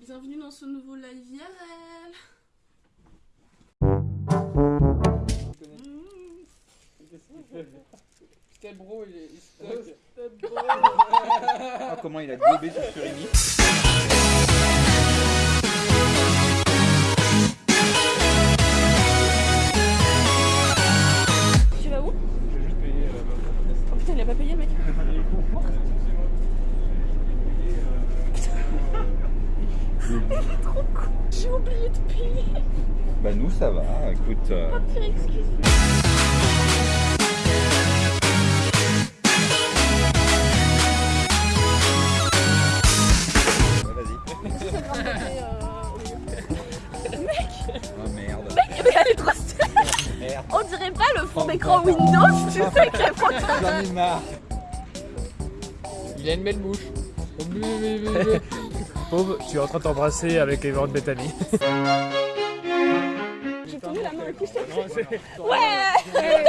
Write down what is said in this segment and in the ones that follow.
Bienvenue dans ce nouveau live IRL. Putain, bro, il est il stock. Ah, comment il a gobé sur Surimi. J'ai oublié de payer. Bah nous ça va, écoute. euh, Pas pire excuse. ouais, vas-y. Oh merde. Mais elle est trop stylée. Merde. On dirait pas le fond d'écran Windows, tu sais, est pas J'en ai marre. Il a une belle bouche. Pauvre, tu es en train de t'embrasser avec les de Bethany. J'ai tenu la main à qui je t'ai Ouais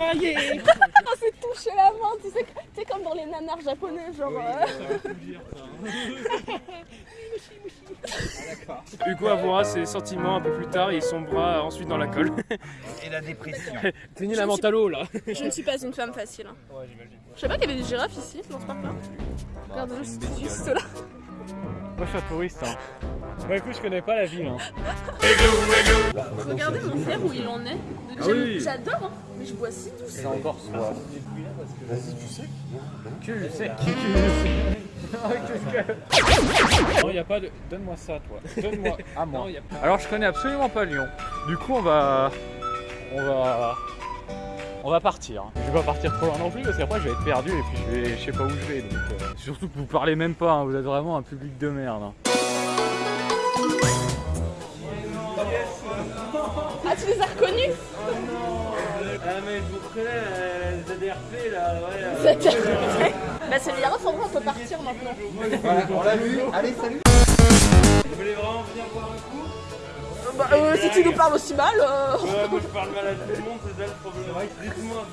On s'est touché la main, tu sais, tu sais comme dans les nanars japonais, genre... euh, Hugo avouera ses sentiments un peu plus tard et son bras ensuite dans la colle. Et la dépression. Tenez la mentalo là. Je ne suis pas une femme facile. hein. Ouais, j'imagine. Je sais pas qu'il y avait des girafes ici, dans ce. Regarde juste, une bestiole. juste là. Moi je suis un touriste. Hein. Bah écoute, je connais pas la ville. Hein. Regardez mon frère où il en est. Ah oui. J'adore, hein, mais je bois si douce. C'est encore soi. Que je sais. Qui que Non, y a pas de. Donne-moi ça, toi. Donne-moi. À moi. Non, y a pas- Alors, je connais absolument pas Lyon. Du coup, on va. On va. On va partir. Je vais pas partir trop loin non plus parce qu'après je vais être perdu et puis je, vais... je sais pas où je vais. Donc, euh, Surtout que vous parlez même pas, hein, vous êtes vraiment un public de merde. hein. Ah, tu les as reconnus? Ah, mais vous connaissez les ADRP là, ouais. C'était- Bah, c'est girafes, en vrai, on peut partir maintenant. Voilà, on l'a vu. Allez, salut. Vous voulez vraiment venir boire un coup Bah, euh, si tu nous parles aussi mal. euh, Ouais, moi je parle mal à tout le monde, c'est ça le problème. Dites-moi.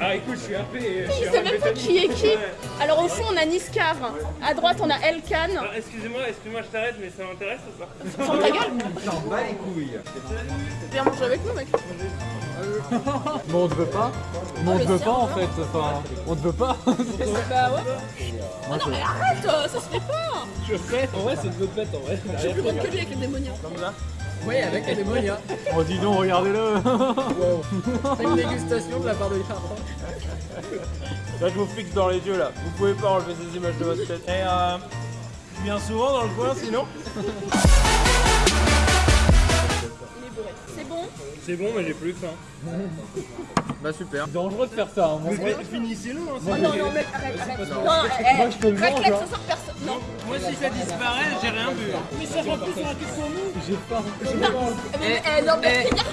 Ah écoute, je suis je suis Il sait même pas qui est qui. Alors, au fond, on a Niskar. À droite, on a Elkan. Ah, Excusez-moi, excusez-moi, je t'arrête, mais ça m'intéresse ou pas? Ferme ta gueule. J'en bats les couilles. Viens manger avec nous, mec. Mais on te veut pas Mais on mais te veut pas on en veut. fait, enfin, on te veut pas Bah, ouais. Oh non, mais arrête, ça se fait pas. Je sais En vrai, c'est une bonne bête en vrai. Je suis plus bonne que lui avec les démoniaques. Oui, avec les démoniaques. Oh, dis donc, regardez-le C'est une dégustation de la part de Yaron. Là, je vous fixe dans les yeux là. Vous pouvez pas enlever ces images de votre tête. Et euh. Tu viens souvent dans le coin sinon C'est bon, mais j'ai plus faim. Bah super. C'est dangereux de faire ça. Hein. Finissez-le. Hein, Oh non, non, mec, arrête, arrête. Non, eh, Moi, je te le raclette, mange, hein. ce soir, personne. Non, Moi, si ça disparaît, j'ai rien vu. Mais ça va plus sur la question nous. J'ai pas. J'ai pas. mais, eh, non, mais regarde.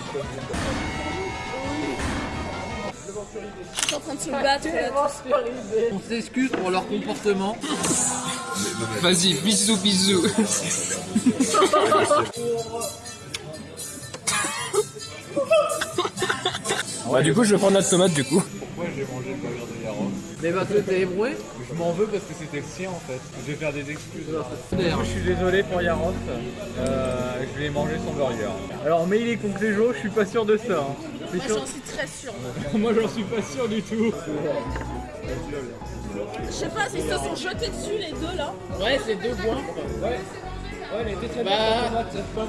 Ils sont en train de se battre. On s'excuse pour leur comportement. Vas-y, bisous, bisous. Bah, du coup, je vais prendre notre tomate du coup. Mais parce que t'es ébroué Je m'en veux parce que c'était le sien en fait. Je vais faire des excuses. Je suis désolé pour Yaroff. Euh, je vais manger son burger. Alors, mais il est contre les jours, je suis pas sûr de ça. hein. Moi, sûr- j'en suis très sûre. Moi, j'en suis pas sûr du tout. Je sais pas s'ils se sont jetés dessus, les deux là. Ouais, c'est deux points. Ouais, elle était très Bah.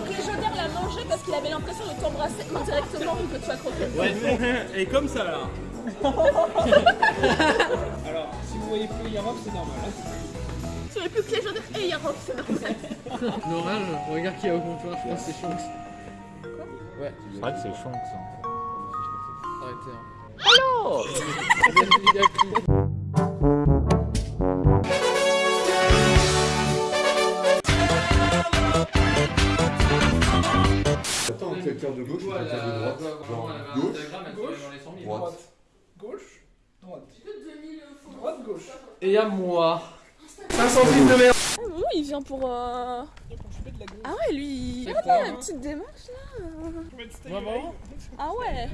Cléjoder l'a mangé parce qu'il avait l'impression de t'embrasser indirectement que tu as croqué. Et comme ça là. Alors, si vous voyez plus Yaroff, c'est normal. hein. Tu n'avais plus Cléjoder et Yarok, c'est normal. L'orage, regarde qui est au comptoir, je pense que c'est Shanks. Ouais, C'est vrai que c'est chiant ça. arrêtez. Hein. Attends, de gauche de droite gauche, droite. Et y'a moi. Ah oui, il vient pour. euh, Ah ouais, lui. il- Ah, la petite démarche là. Vraiment Ah ouais.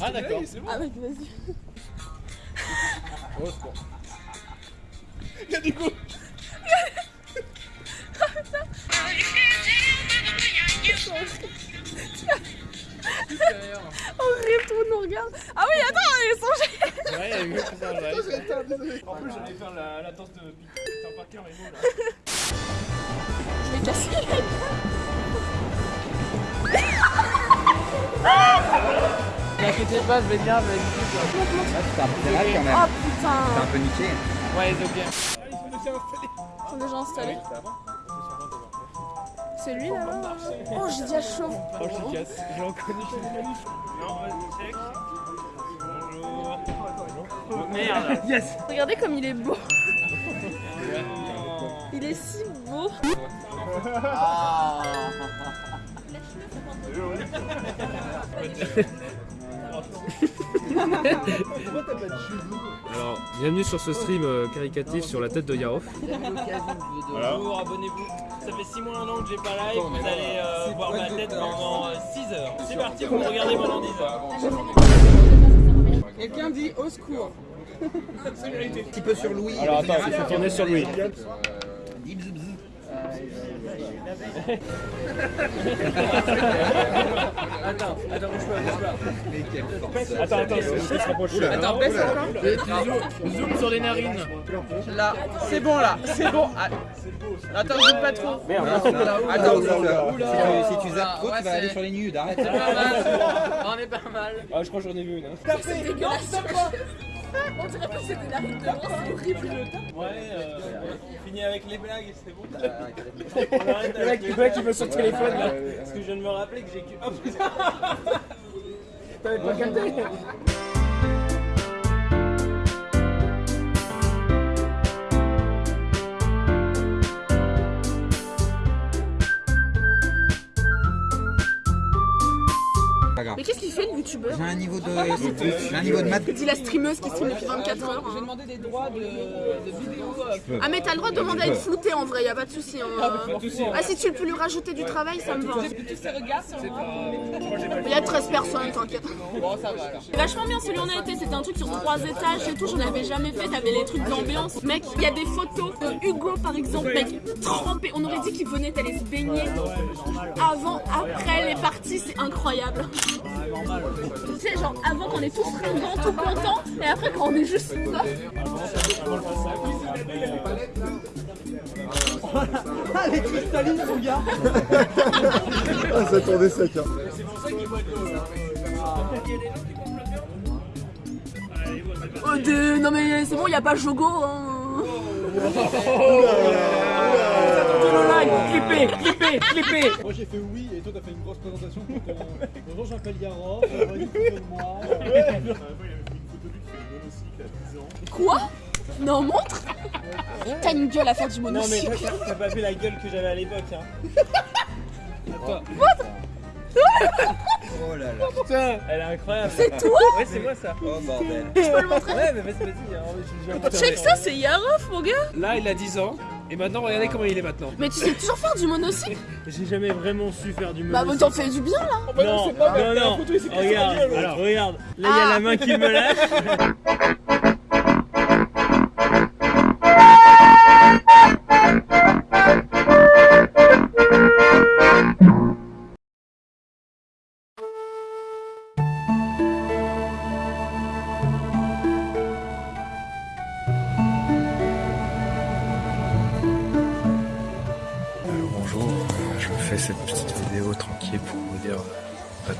Ah d'accord. Ah mec, vas-y. regarde. Ah oui, attends, ils sont Ouais, il y a eu ça, ouais. En plus, j'allais faire la, la danse de Peter Parker et moi là. Je vais casser. N'inquiétez pas, je vais bien, je vais C'est un peu quand même. Oh putain. un peu niqué. Ouais, c'est ok. Ils sont déjà installés. C'est lui là Oh, j'ai dit à chaud. Oh, je casse. J'ai reconnu. Non, vas-y, check. Bonjour. Merde. Yes. Regardez comme il est beau. Il est si beau. Alors, bienvenue sur ce stream euh, caricatif sur la tête de Yaroff. Bonjour, abonnez-vous. Ça fait 6 mois, un an que j'ai pas live. Vous allez euh, voir ma tête pendant 6 heures. C'est parti, vous me regardez pendant 10 heures. Quelqu'un dit au secours. Un petit peu sur Louis. Alors attends, il faut tourner sur lui. Attends, attends, bouge pas, bouge pas. Mais quelle force. Attends, attends, je se rapproche. Attends, baisse encore. Zoom sur les narines. Là, c'est bon là, c'est bon. Ah. Attends, zoome pas trop. Merde. Attends. Si tu- si tu zappes trop, Ouais, tu vas aller sur les nudes, arrête. On est pas mal. Ah, je crois que j'en ai vu une. hein. C'est dégueulasse. On dirait que c'est des narines de c'est horrible. Ouais, euh, on finit avec les blagues, c'est bon. Euh, On arrête Le avec mec, le mec, il veut son téléphone là. Parce que je viens de me rappeler que j'ai que. Oh putain T'avais pas capté J'ai un niveau de, j'ai un niveau de maths. Dis la streameuse qui stream depuis 24 heures. J'ai hein. demandé des droits de, de vidéos. euh, Ah mais t'as le droit de demander à être flouté en vrai, y a pas de souci. hein. Ah si tu peux lui rajouter du travail, ça me va. Tous ces regards sur moi. Il y a 13 personnes, t'inquiète. Bon, ça va alors. Vachement bien celui où on a été, c'était un truc sur trois étages et tout, j'en avais jamais fait, t'avais les trucs d'ambiance. Mec, il y a des photos de Hugo par exemple, mec, trempé, on aurait dit qu'il venait d'aller se baigner. Avant, après les parties, c'est incroyable. Tu sais, genre avant qu'on est tous fringants, tout contents, et après quand on est juste là. Ah, ça tournait sec. Hein. Oh, de- Non mais c'est bon, y a pas Jogo. Hein. Clippé, clippé, clippé Moi j'ai fait oui et toi t'as fait une grosse présentation pour ton. Bonjour je m'appelle Yaro, j'ai envoyé une photo de moi. Ouais. Il avait fait une photo de lui qui fait le monocycle à 10 ans. Quoi? Non, montre T'as une gueule à faire du Non mais monocycle. t'as- t'as pas vu la gueule que j'avais à l'époque. Hein. Oh là là. Putain, elle est incroyable. C'est toi Ouais, c'est moi ça. Oh bordel. Je peux le montrer Ouais, mais vas-y, vas-y. hein, Check ça, c'est Yaroff, mon gars Là, il a 10 ans. Et maintenant, regardez comment il est maintenant. Mais tu sais toujours faire du monocycle J'ai jamais vraiment su faire du Bah, monocycle. t'en fais du bien, là Non, non, non. Regarde, alors regarde. Là, il y a la main qui me lâche.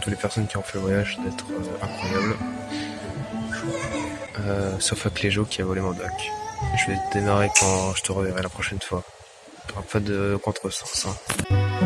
toutes les personnes qui ont fait le voyage d'être euh, incroyable. Euh, sauf à Cléjo qui a volé mon doc. Je vais démarrer quand je te reverrai la prochaine fois. Pas de contresens. Hein.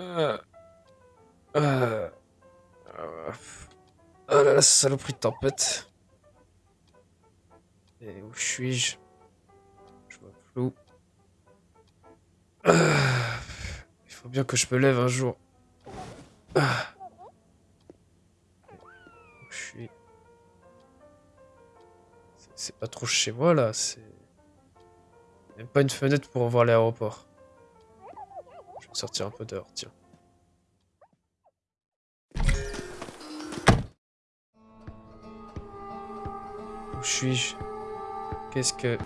Euh... Euh... euh, Oh là là, saloperie de tempête. Et où suis-je? Je vois flou. Ah, Il faut bien que je me lève un jour. Ah. Où je suis? C'est pas trop chez moi là, c'est... Même pas une fenêtre pour voir l'aéroport. Sortir un peu dehors, tiens. Où suis-je? Qu'est-ce que...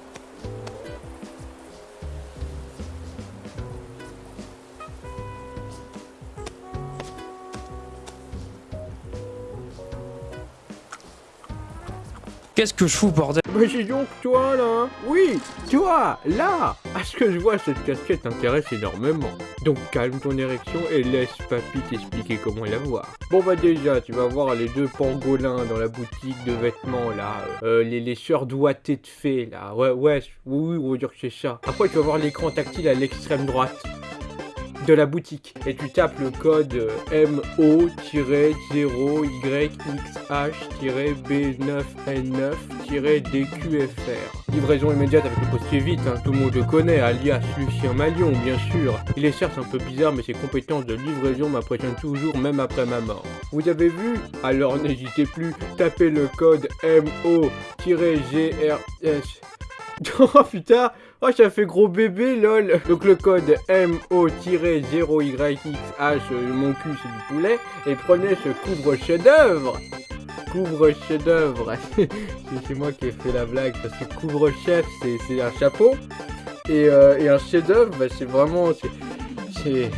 Qu'est-ce que je fous, bordel? Mais dis donc, toi là? Oui, toi, là À ce que je vois, cette casquette t'intéresse énormément. Donc calme ton érection et laisse papy t'expliquer comment la voir. Bon bah déjà, tu vas voir les deux pangolins dans la boutique de vêtements là. Euh, les, les sœurs doigtées de fées là. Ouais, ouais, oui, oui, on va dire que c'est ça. Après, tu vas voir l'écran tactile à l'extrême droite de la boutique et tu tapes le code euh, MO-0YX-B9N9-DQFR. Livraison immédiate avec le postier vite, hein, tout le monde le connaît, alias Lucien Malion bien sûr. Il est certes un peu bizarre mais ses compétences de livraison m'impressionnent toujours même après ma mort. Vous avez vu? Alors n'hésitez plus, tapez le code MO-GRS. Oh putain. Oh ça fait gros bébé lol. Donc le code MO-0YXH, euh, mon cul c'est du poulet, et prenez ce couvre chef d'œuvre Couvre chef d'œuvre C'est moi qui ai fait la blague parce que couvre chef c'est c'est un chapeau. Et, euh, et un chef d'œuvre bah, c'est vraiment c'est